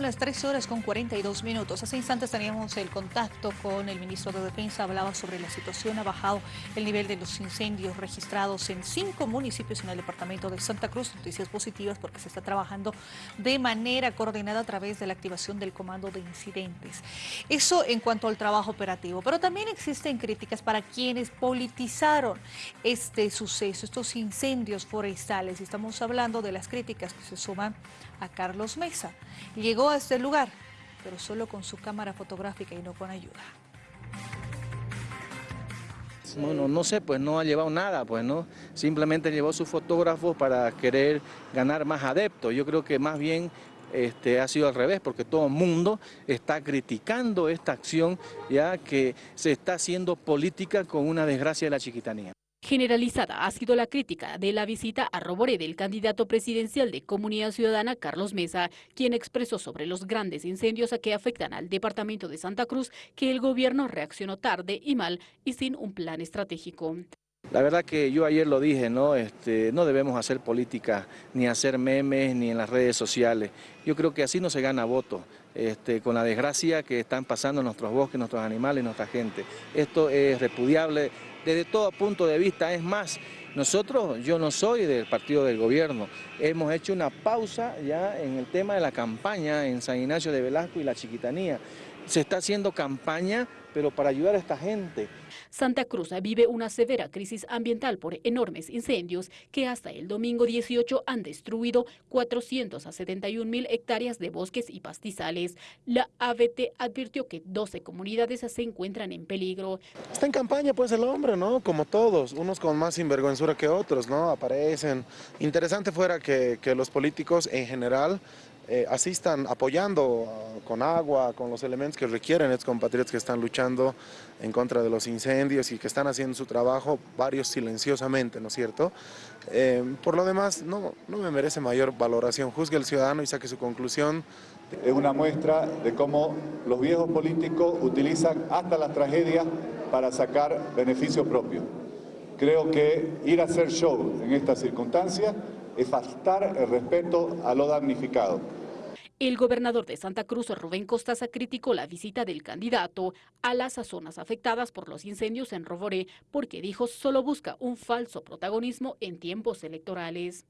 Las 13 horas con 42 minutos. Hace instantes teníamos el contacto con el ministro de Defensa. Hablaba sobre la situación. Ha bajado el nivel de los incendios registrados en cinco municipios en el departamento de Santa Cruz. Noticias positivas porque se está trabajando de manera coordinada a través de la activación del comando de incidentes. Eso en cuanto al trabajo operativo. Pero también existen críticas para quienes politizaron este suceso, estos incendios forestales. Estamos hablando de las críticas que se suman a Carlos Mesa. Llegó a este lugar, pero solo con su cámara fotográfica y no con ayuda. Bueno, no sé, pues no ha llevado nada, pues no, simplemente llevó su fotógrafo para querer ganar más adeptos. Yo creo que más bien este, ha sido al revés, porque todo el mundo está criticando esta acción, ya que se está haciendo política con una desgracia de la chiquitanía. Generalizada ha sido la crítica de la visita a Roboré del candidato presidencial de Comunidad Ciudadana Carlos Mesa, quien expresó sobre los grandes incendios a que afectan al departamento de Santa Cruz que el gobierno reaccionó tarde y mal y sin un plan estratégico. La verdad que yo ayer lo dije, ¿no? Este, no debemos hacer política, ni hacer memes, ni en las redes sociales. Yo creo que así no se gana voto, este, con la desgracia que están pasando nuestros bosques, nuestros animales, nuestra gente. Esto es repudiable desde todo punto de vista. Es más, nosotros, yo no soy del partido del gobierno, hemos hecho una pausa ya en el tema de la campaña en San Ignacio de Velasco y la Chiquitanía. Se está haciendo campaña, pero para ayudar a esta gente. Santa Cruz vive una severa crisis ambiental por enormes incendios que hasta el domingo 18 han destruido 471 mil hectáreas de bosques y pastizales. La ABT advirtió que 12 comunidades se encuentran en peligro. Está en campaña pues el hombre, ¿no? Como todos, unos con más sinvergüenzura que otros, ¿no? Aparecen. Interesante fuera que, que los políticos en general eh, asistan apoyando ah, con agua, con los elementos que requieren estos compatriotas que están luchando en contra de los incendios y que están haciendo su trabajo, varios silenciosamente, ¿no es cierto? Eh, por lo demás, no, no me merece mayor valoración. Juzgue el ciudadano y saque su conclusión. Es una muestra de cómo los viejos políticos utilizan hasta las tragedias para sacar beneficio propio. Creo que ir a hacer show en estas circunstancias es faltar el respeto a lo damnificado. El gobernador de Santa Cruz, Rubén Costaza, criticó la visita del candidato a las zonas afectadas por los incendios en Roboré porque dijo solo busca un falso protagonismo en tiempos electorales.